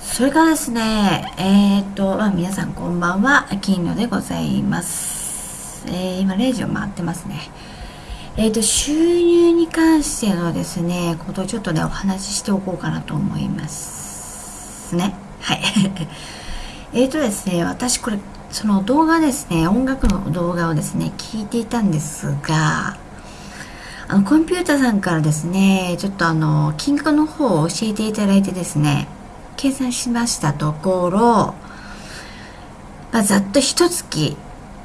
それからですね、えっ、ー、と、まあ、皆さんこんばんは、金魚でございます。えー、今0時を回ってますね。えっ、ー、と、収入に関してのですね、ことをちょっとね、お話ししておこうかなと思いますね。はい。えっとですね、私これ、その動画ですね、音楽の動画をですね、聞いていたんですが、あの、コンピューターさんからですね、ちょっとあの、金額の方を教えていただいてですね、計算しましたところ、まあ、ざっと一月、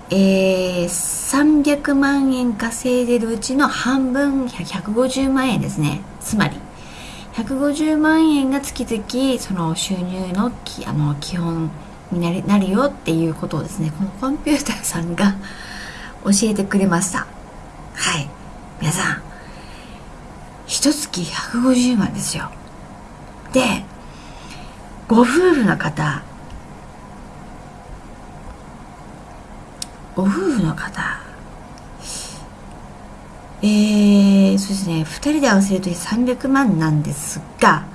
えー、300万円稼いでるうちの半分150万円ですね。つまり150万円が月々その収入のきあの基本になりなるよっていうことをですねこのコンピューターさんが教えてくれました。はい。皆さん一月150万ですよ。でご夫婦の方ご夫婦の方えー、そうですね2人で合わせると300万なんですが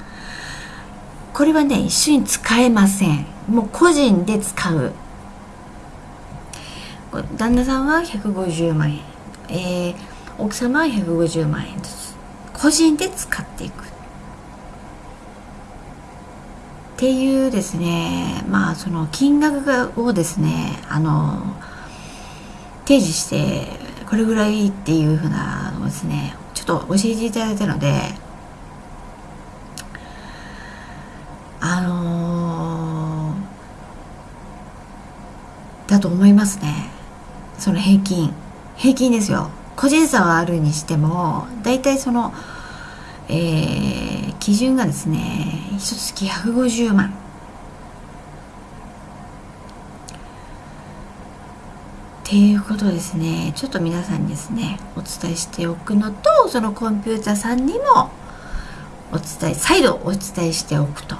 これはね一緒に使えません。もう個人で使う。旦那さんは150万円、えー、奥様は150万円ずつ。個人で使っていく。っていうですねまあその金額をですねあの提示してこれぐらいっていうふうなのをですねちょっと教えていただいたのであの、だと思いますね。その平均。平均ですよ。個人差はあるにしても大体そのえー、基準がですね一月150万。っていうことですね。ちょっと皆さんにですねお伝えしておくのとそのコンピューターさんにもお伝え再度お伝えしておくと,、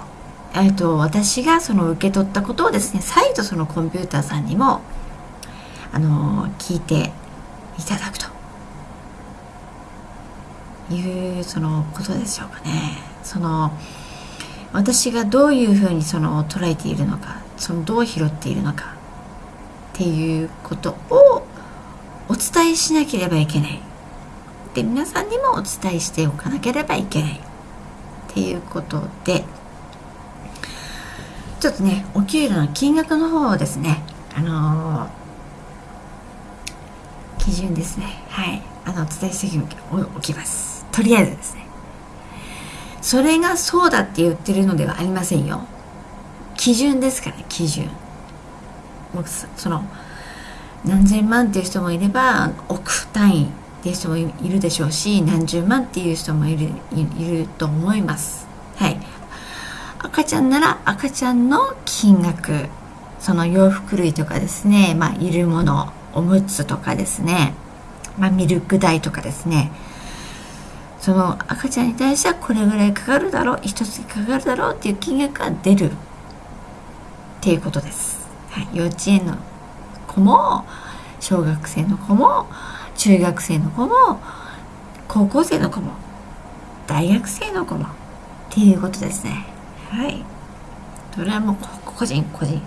えーと、私がその受け取ったことをですね再度そのコンピューターさんにもあの聞いていただくと。いうそのことでしょうかね。その私がどういうふうにその捉えているのかそのどう拾っているのかっていうことをお伝えしなければいけない。で皆さんにもお伝えしておかなければいけない。っていうことでちょっとねお給料の金額の方をですねあのー、基準ですね。はい。あのお伝えしておきます。とりあえずですね。それがそうだって言ってるのではありませんよ。基準ですから基準。もうその何千万っていう人もいれば億単位っていう人もいるでしょうし何十万っていう人もいるいると思います。はい。赤ちゃんなら赤ちゃんの金額その洋服類とかですねまあいるものおむつとかですねまあミルク代とかですねその赤ちゃんに対してはこれぐらいかかるだろう一月かかるだろうっていう金額が出る。っていうことです、はい、幼稚園の子も小学生の子も中学生の子も高校生の子も大学生の子も。っていうことですね。はい。それはもう個人個人。っ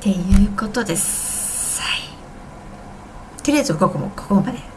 ていうことです。とりあえずここもここまで。